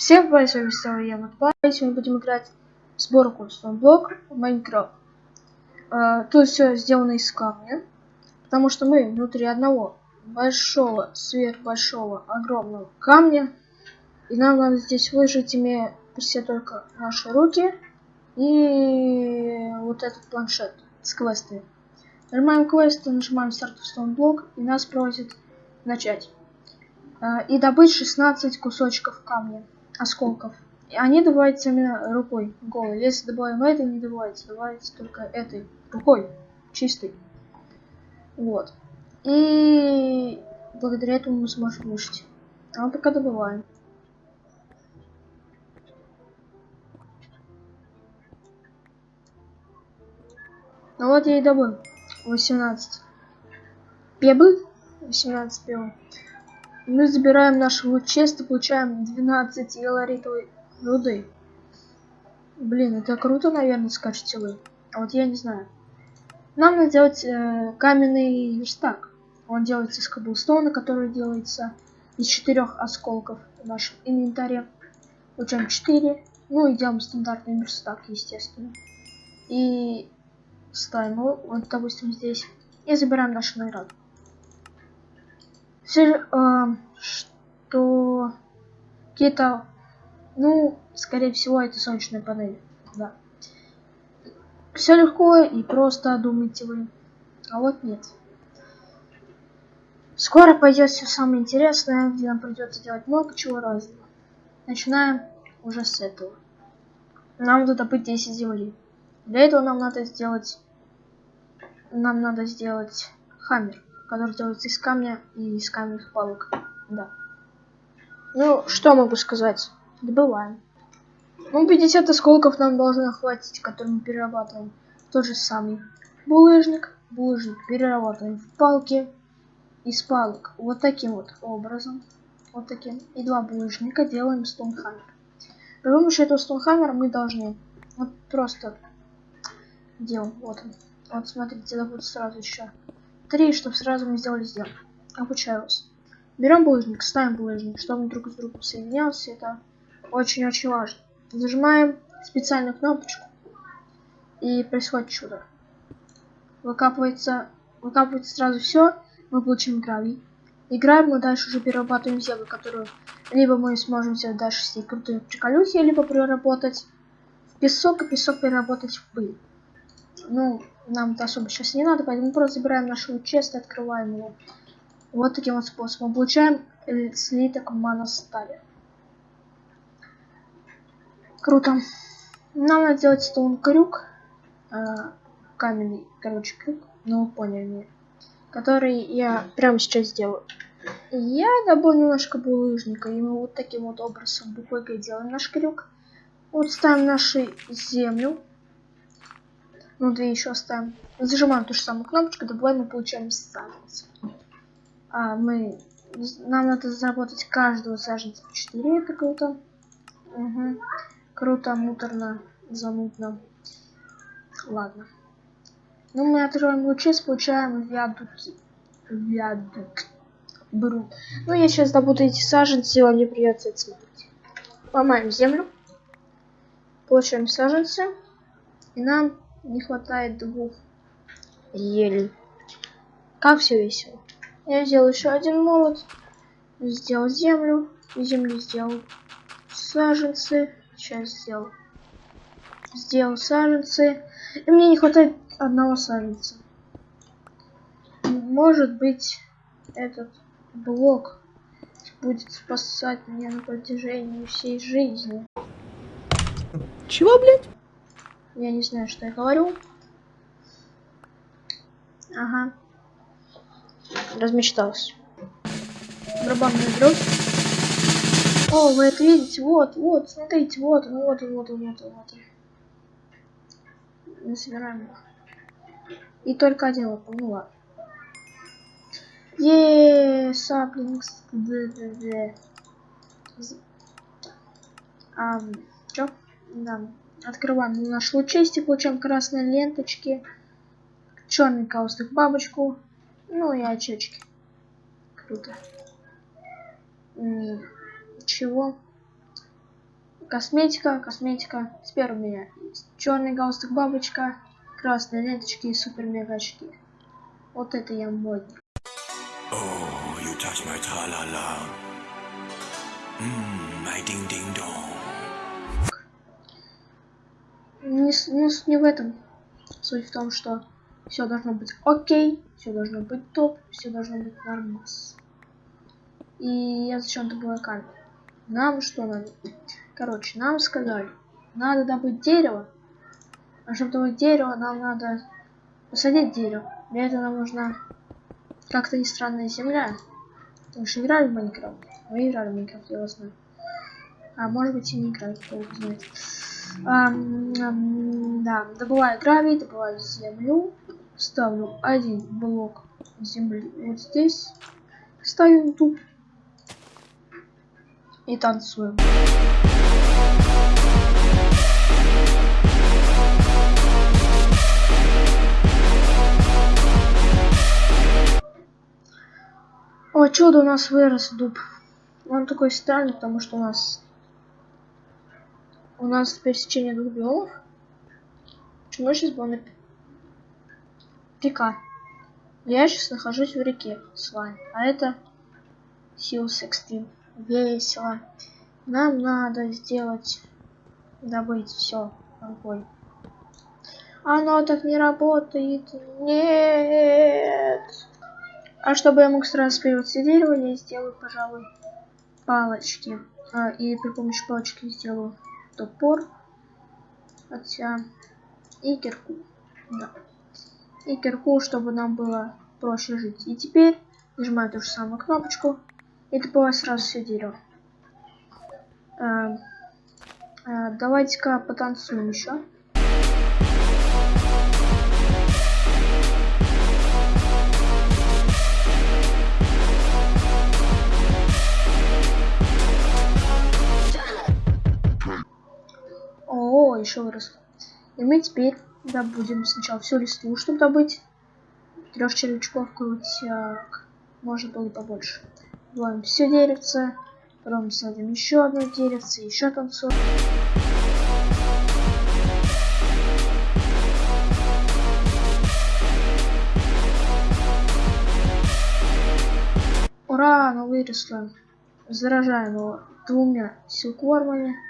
Всем привет, с вами снова я, Матпай. Сегодня будем играть в сборку Stoneblok в Майнкрафт. Э, тут все сделано из камня, потому что мы внутри одного большого, сверхбольшого, огромного камня. И нам надо здесь выжить, имея себе только наши руки и вот этот планшет с квестами. Нажимаем квесты, нажимаем старт в Stoneblok и нас просит начать. Э, и добыть 16 кусочков камня осколков. И они добываются именно рукой, голой. Если добавим это, не добывается. Добывается только этой рукой, чистой. Вот. И благодаря этому мы сможем выжить. А мы пока добываем. Ну вот я и добыл. 18 пебл. 18 пебл. Мы забираем наш вот чест и получаем 12 еларитовой руды. Блин, это круто, наверное, скажете вы. А вот я не знаю. Нам надо сделать э, каменный верстак. Он делается из каблстона, который делается из четырех осколков в нашем инвентаре. Получаем 4. Ну и делаем стандартный верстак, естественно. И ставим его, вот, допустим, здесь. И забираем нашу награду. Все, э, что какие-то, ну, скорее всего, это солнечные панели, да. Все легко и просто, думаете вы. А вот нет. Скоро пойдет все самое интересное, где нам придется делать много чего разного. Начинаем уже с этого. Нам надо добыть 10 земли. Для этого нам надо сделать... Нам надо сделать хаммер который делается из камня и из каменных палок. Да. Ну, что могу сказать? Добываем. Ну, 50 осколков нам должно хватить, который мы перерабатываем. Тот же самый булыжник. Булыжник перерабатываем в палки. Из палок вот таким вот образом. Вот таким. И два булыжника делаем стоунхаммер. При помощи этого стоунхаммера мы должны вот просто делаем. Вот он. Вот смотрите, это будет сразу еще Три, чтобы сразу мы сделали сделку. Обучаю вас. Берем булыжник, ставим булыжник, чтобы он друг с другом соединялся. Это очень-очень важно. Зажимаем специальную кнопочку. И происходит чудо. Выкапывается, выкапывается сразу все. Мы получим гравий. Играем мы дальше уже перерабатываем землю, которую либо мы сможем сделать дальше с ней крутые приколюхи, либо переработать в песок, и песок переработать в пыль. Ну, нам это особо сейчас не надо, поэтому просто забираем нашу чест и открываем его. Вот таким вот способом. Получаем слиток мана стали. Круто. Нам надо сделать стоун крюк. Э, каменный, короче, крюк. Ну, поняли. Который я прямо сейчас сделаю. Я добыл немножко булыжника, и мы вот таким вот образом буквой делаем наш крюк. Вот ставим нашу землю ну, две еще оставим. Зажимаем ту же самую кнопочку, добавляем и получаем саженец. А, мы... Нам надо заработать каждого саженца по 4, это круто. Угу. Круто, муторно, замутно. Ладно. Ну, мы откроем лучи, получаем виадуки. Виадук. Беру. Ну, я сейчас добуду эти саженцы, вам не придется это смотреть. Ломаем землю. Получаем саженцы. И нам не хватает двух елей. Как все весело. Я сделал еще один молот. Сделал землю. Землю сделал саженцы. Сейчас сделал. Сделал саженцы. И мне не хватает одного саженца. Может быть, этот блок будет спасать меня на протяжении всей жизни. Чего, блядь? Я не знаю, что я говорю. Ага. Размечтался. Барабанная дробь. О, вы это видите? Вот, вот, смотрите, вот вот вот вот вот. Мы собираем его. И только один вот, ну ладно. Еее, саплингс. А, чё? Да. Открываем наш лучесть получаем красные ленточки, черный каустых бабочку, ну и очечки. Круто. Чего? косметика, косметика. Теперь у меня черный галстук бабочка, красные ленточки и супер мега очки. Вот это я модник. Oh, you touch my tra-la-la. Mmm, my ding-ding-dong. Не, не, не в этом. Суть в том, что все должно быть окей, все должно быть топ, все должно быть нормас. И я зачем-то была камера. Нам что надо? Короче, нам сказали, надо добыть дерево. А чтобы добыть дерево, нам надо посадить дерево. Для этого нам нужна как-то не странная земля. Потому что играли в Майнкрафт. Вы играли в Майнкрафт, я вас знаю. А может быть и не играли, кто знает. Да, добываю гравий, добываю землю, ставлю один блок земли вот здесь, ставим тут и танцуем. О, чудо, у нас вырос дуб. Он такой странный, потому что у нас у нас пересечение двух биомов. Почему сейчас было на река? Я сейчас нахожусь в реке с вами, а это Силс Экстрим. Весело. Нам надо сделать, добыть все. Ой. Оно так не работает. Нет. А чтобы я мог сразу все дерево, я сделаю, пожалуй, палочки. А, и при помощи палочки сделаю топор. Хотя и кирку. Да. И кирку, чтобы нам было проще жить. И теперь нажимаю ту же самую кнопочку. И добываю сразу все дерево. Э, э, Давайте-ка потанцуем еще. О, еще выросло. И мы теперь добудем сначала всю листву, чтобы добыть трех червячков крутяк. Может было побольше. Добавим все деревце, потом садим еще одно деревце, еще танцуем. Ура, оно выросло. Заражаем его двумя силквормами.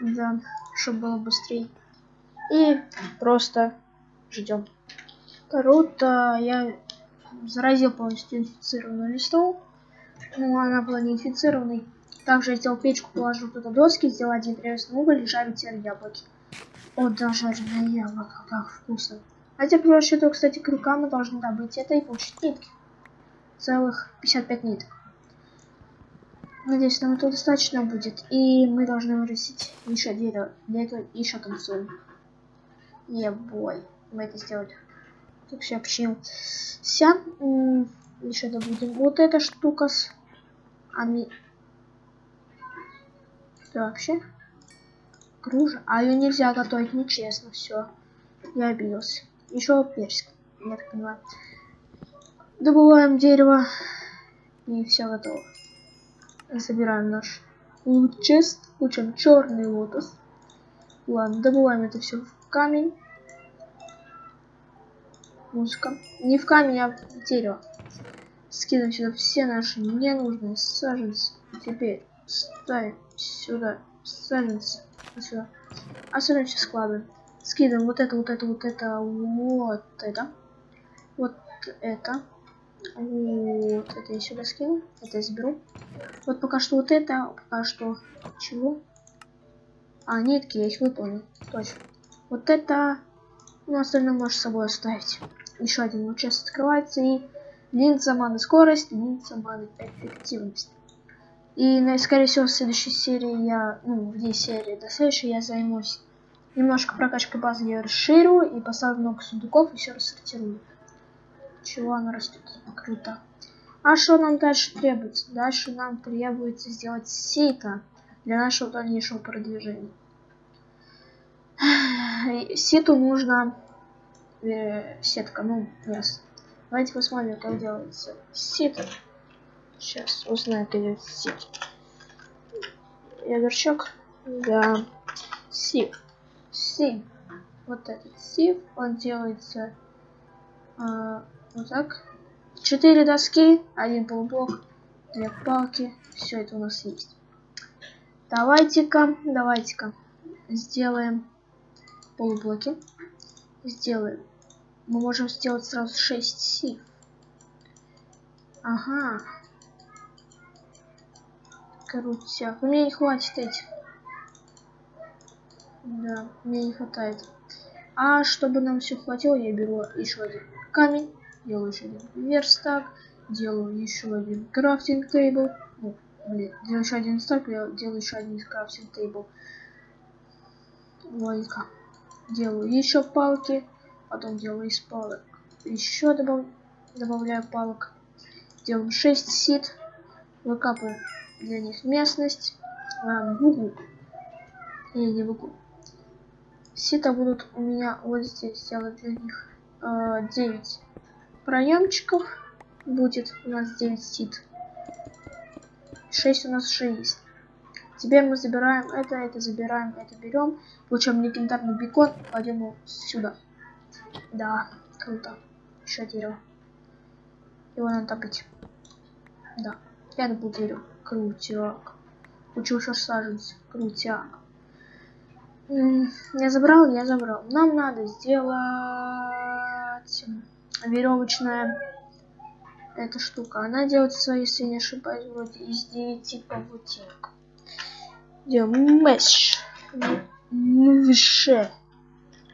Да, чтобы было быстрее. И просто ждем. Круто, я заразил полностью инфицированную листву. Ну, она была не инфицированной. Также я сделал печку, положил туда доски, сделал один древесный уголь и жарю теперь яблоки. О, да, жареное яблоко, как вкусно. А теперь то, кстати, к мы должны добыть это и получить нитки. Целых 55 ниток. Надеюсь, нам этого достаточно будет. И мы должны вырастить еще дерево. Для этого еще танцуем. Ебой. Мы это сделали. Так? Вся. Еще добудем вот эта штука с... Ами... Что вообще? Кружа. А ее нельзя готовить, нечестно. Все. Я обиделся. Еще персик. Я так понимаю. Добываем дерево. И все готово. Забираем наш лут-чест. Получаем черный лотос. Ладно, добываем это все в камень. Музыка. Не в камень, а в дерево. Скидываем сюда все наши ненужные саженцы. Теперь ставим сюда саженцы. Сюда. Особенно все складываем. Скидываем вот это, вот это, вот это, вот это. Вот это. Вот это я сюда скину. Это я заберу. Вот пока что вот это, пока что чего? А, нитки, я их выполнил. Точно. Вот это, ну, остальное можешь с собой оставить. Еще один сейчас открывается и линза маны скорость, линза маны эффективность. И, ну, скорее всего, в следующей серии я, ну, вне серии до следующей я займусь немножко прокачкой базы, я расширю и поставлю много сундуков и все рассортирую. Чего она растет? Круто. А что нам дальше требуется? Дальше нам требуется сделать сито для нашего дальнейшего продвижения. Ситу нужно э, сетка, ну, ясно. Давайте посмотрим, как делается сито. Сейчас узнаю, как делается сито. Ядерчок. Да. Сив. Сив. Вот этот сив, он делается а, вот так. Четыре доски, один полублок, две палки. Все это у нас есть. Давайте-ка, давайте-ка сделаем полублоки. Сделаем. Мы можем сделать сразу 6 сив. Ага. Крутяк. Мне не хватит этих. Да, мне не хватает. А чтобы нам все хватило, я беру еще один камень, делаю еще один верстак, делаю еще один крафтинг тейбл. Блин, делаю еще один стак, я делаю еще один крафтинг тейбл. Логика. Делаю еще палки, потом делаю из палок еще добав... добавляю палок. Делаем 6 сит, выкапываю для них местность а, в углу. Или не в углу. Сита будут у меня вот здесь сделать для них э, 9 проемчиков. Будет у нас 9 сит. 6 у нас уже есть. Теперь мы забираем это, это забираем, это берем. Получаем легендарный бекон, кладем его сюда. Да, круто. Еще дерево. Его надо добыть. Да, я добыл дерево. Крутяк. Учил еще. Крутяк. Я забрал, я забрал. Нам надо сделать веревочная эта штука. Она делается, если не ошибаюсь, вроде из 9 павутинок. Делаем меш. Мвше.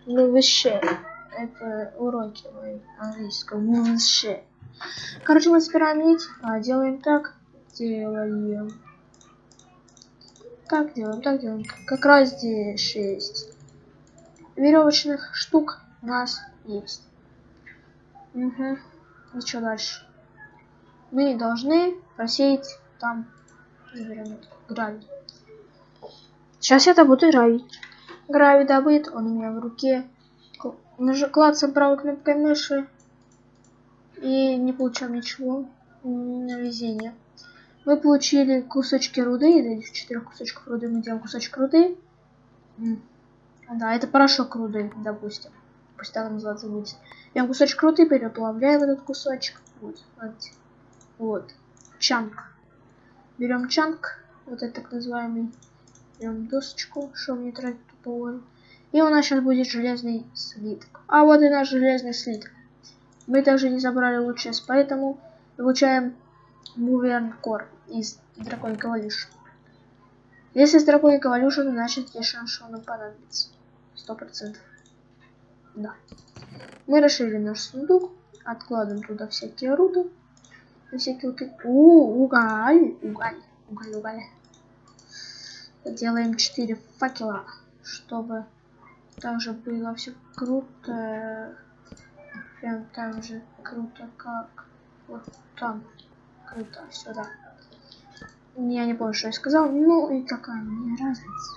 Мвше. Это уроки мои английского. Мвше. Короче, мы собираем нить. А, делаем так. Делаем так делаем, так делаем. Как раз здесь 6 веревочных штук у нас есть. Угу. И что дальше? Мы должны просеять там заберем гравий. Сейчас я это буду гравить. Гравий добыт, он у меня в руке. Нажал клацаем правой кнопкой мыши. И не получаем ничего. На везение. Мы получили кусочки руды, в четырех кусочков руды мы делаем кусочек руды. Да, это порошок руды, допустим. Пусть так называться будет. Берем кусочек руды, переплавляем этот кусочек. Вот, вот. вот. Чанк. Берем чанк, вот это так называемый. Берем досочку, чтобы не тратить тупого. И у нас сейчас будет железный слиток. А вот и наш железный слиток. Мы также не забрали лучшее, поэтому получаем Moving Core из Драконьей Evolution. Если с Драконьей Evolution, значит что он нам понадобится. Сто процентов. Да. Мы расширили наш сундук, откладываем туда всякие руды. Всякие вот... У, уголь, уголь, уголь, уголь. Делаем 4 факела, чтобы также было все круто. Прям так же круто, как вот там круто, сюда. Я не помню, что я сказал. Ну и какая мне разница.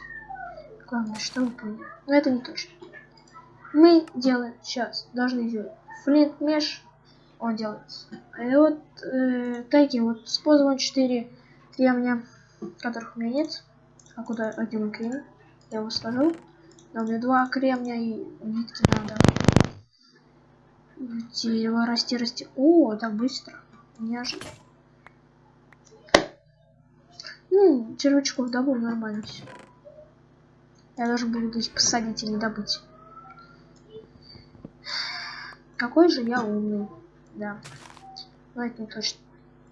Главное, что вы поняли. Но это не точно. Мы делаем сейчас, должны сделать флинт меш. Он делается. И вот э, такие вот используем 4 кремня, которых у меня нет. А куда один кремень? Я его сложил. Но меня два кремня и нитки надо. Дерево расти, расти. О, так быстро. Неожиданно. Ну, червячков добыл нормально все. Я даже буду здесь посадить и не добыть. Какой же я умный. Да. Это не точно.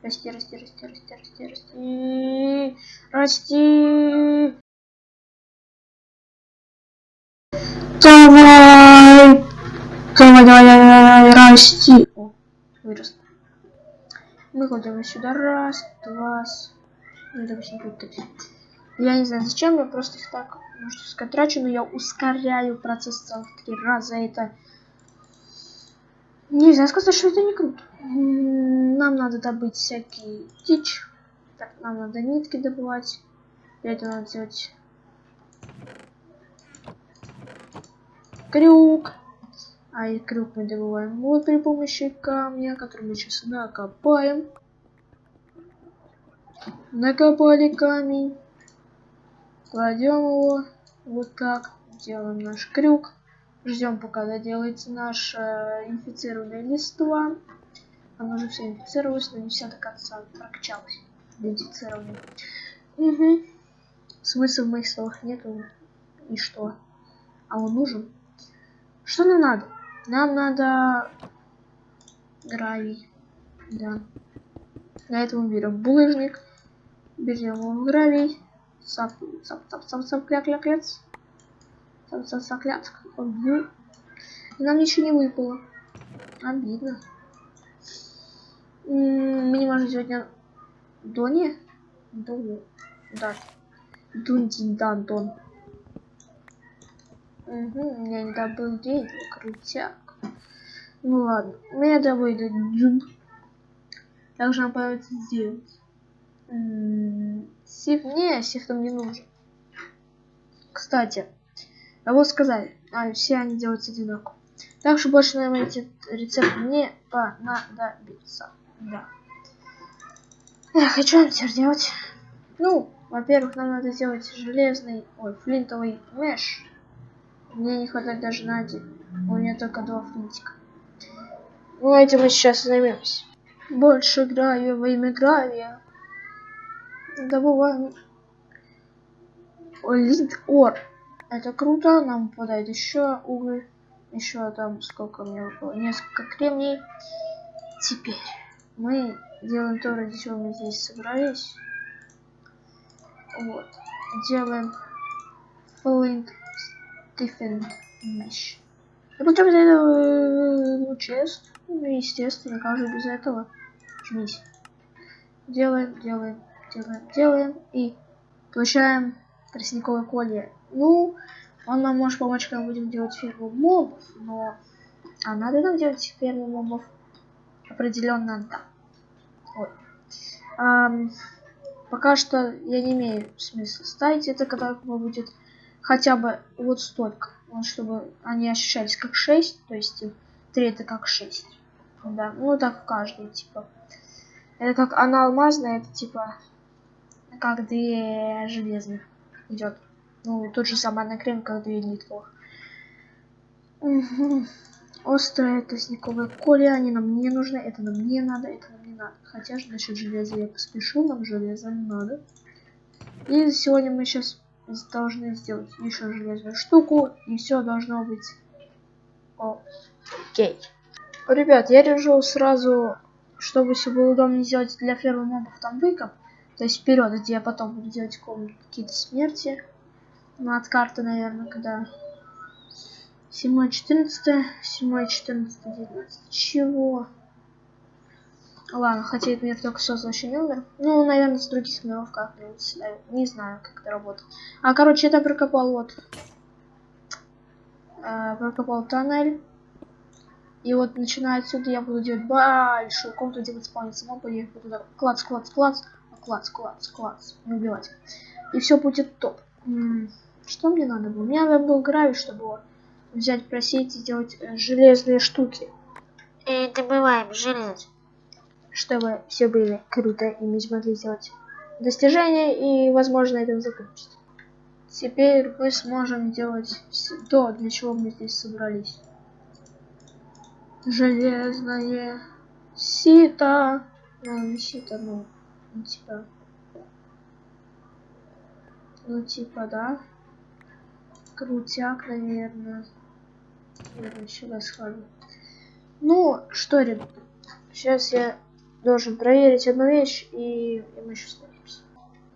Расти, расти, расти, расти, расти, расти. Расти. Давай. Давай, давай, давай, расти. О, вырос. Мы кладем сюда раз, два, ну. Я не знаю зачем, я просто их так, можно сказать, трачу, но я ускоряю процесс целых три раза. Это нельзя сказать, что это не круто. Нам надо добыть всякие дичь. Так, нам надо нитки добывать. Для этого надо сделать крюк. А и крюк мы добываем вот при помощи камня, который мы сейчас накопаем. Накопали камень. Кладем его вот так. Делаем наш крюк. Ждем, пока доделается наш э, инфицированная листва. Она уже все инфицировалась, но не вся до конца прокачалась. Инфицированная. Угу. Смысла в моих словах нету. И что? А он нужен? Что нам надо? Нам надо гравий. Да. Для этого берем булыжник. Берем его гравий. Сап, сап, сап, сап, сап, кля, кля, кляц. Сап, сап, сап, кляц. И нам ничего не выпало. Обидно. Мы не можем сегодня Дони? Дони. Да. Дунди дан дон. Угу, я не добыл дерево, крутяк. Ну ладно, мне домой идет джуб. Также нам понадобится сделать. Сиф, не, сиф нам не нужен. Кстати, а вот сказали, а все они делаются одинаково. Так что больше нам эти рецепты не понадобится. Да. Эх, и что нам теперь делать? Ну, во-первых, нам надо сделать железный, ой, флинтовый меш. Мне не хватает даже на один. У меня только два флинтика. Ну, этим мы сейчас займемся. Больше гравия во имя гравия. Добываем. Лид ор. Это круто. Нам попадает еще уголь. Еще там сколько мне выпало. Несколько кремний. Теперь мы делаем то, ради чего мы здесь собрались. Вот. Делаем Flint Stephen Mesh. И потом из этого чест. Ну, естественно, как же без этого. Жмись. Делаем, делаем, делаем, делаем. И получаем тростниковое колье. Ну, он нам может помочь, когда будем делать ферму мобов, но... А надо нам делать ферму мобов? Определенно да. Вот. Ам, пока что я не имею смысла ставить это, когда будет хотя бы вот столько. Вот, чтобы они ощущались как 6, то есть 3 это как 6. Да, ну так в каждой, типа. Это как она алмазная, это типа как две железных идет. Ну, тот же самый на крем, как две нитровых. Угу. Острое тростниковое коле, они нам не нужны, это нам не надо, это нам не надо. Хотя же насчет железа я поспешу, нам железо надо. И сегодня мы сейчас должны сделать еще железную штуку, и все должно быть окей. Ребят, я решил сразу, чтобы все было удобнее сделать для фермы мобов там выкоп, то есть вперед, где я потом буду делать какие-то смерти. Ну, карты, наверное, когда 7, 14, 7, 14, 19. Чего? Ладно, хотя этот мир только создал еще не умер. Ну, наверное, с других миров как-нибудь. Не знаю, как это работает. А, короче, это прокопал вот. Э, прокопал тоннель. И вот начиная отсюда я буду делать большую комнату, где будет спавниться мобы. Я буду так клац, клац, клац, клац, клац, клац. Не убивать. И все будет топ. Что мне надо было? Мне надо был гравий, чтобы взять, просить и сделать э, железные штуки. И добываем железо. Чтобы все были круто и мы смогли сделать достижения и, возможно, это закончить. Теперь мы сможем делать то, для чего мы здесь собрались. Железное сито. Ну, не сито, ну типа. Ну, типа, да. Крутяк, наверное. Наверное, сюда схожу. Ну, что, ребят. Сейчас я должен проверить одну вещь, и, и мы еще сложимся.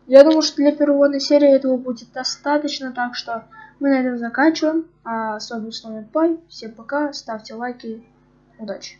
Я думаю, что для первой серии этого будет достаточно, так что мы на этом заканчиваем. А с вами был Пай. Всем пока, ставьте лайки. Удачи!